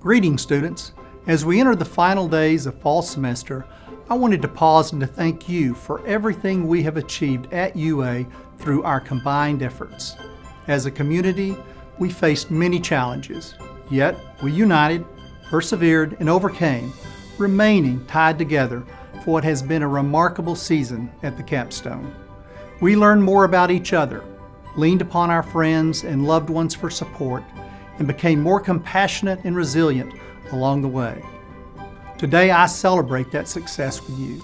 Greetings, students. As we enter the final days of fall semester, I wanted to pause and to thank you for everything we have achieved at UA through our combined efforts. As a community, we faced many challenges, yet we united, persevered, and overcame, remaining tied together for what has been a remarkable season at the capstone. We learned more about each other, leaned upon our friends and loved ones for support, and became more compassionate and resilient along the way. Today, I celebrate that success with you.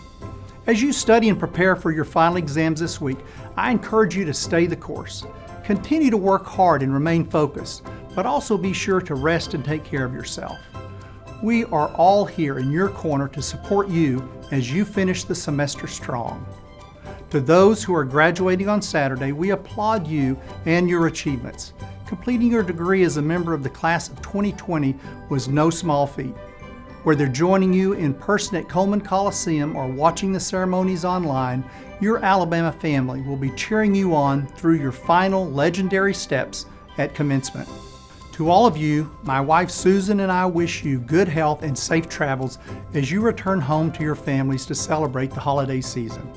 As you study and prepare for your final exams this week, I encourage you to stay the course. Continue to work hard and remain focused, but also be sure to rest and take care of yourself. We are all here in your corner to support you as you finish the semester strong. To those who are graduating on Saturday, we applaud you and your achievements. Completing your degree as a member of the class of 2020 was no small feat. Whether joining you in person at Coleman Coliseum or watching the ceremonies online, your Alabama family will be cheering you on through your final legendary steps at commencement. To all of you, my wife Susan and I wish you good health and safe travels as you return home to your families to celebrate the holiday season.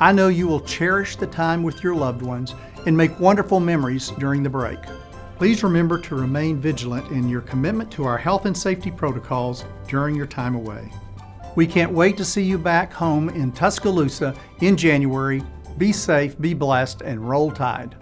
I know you will cherish the time with your loved ones and make wonderful memories during the break. Please remember to remain vigilant in your commitment to our health and safety protocols during your time away. We can't wait to see you back home in Tuscaloosa in January. Be safe, be blessed, and roll tide.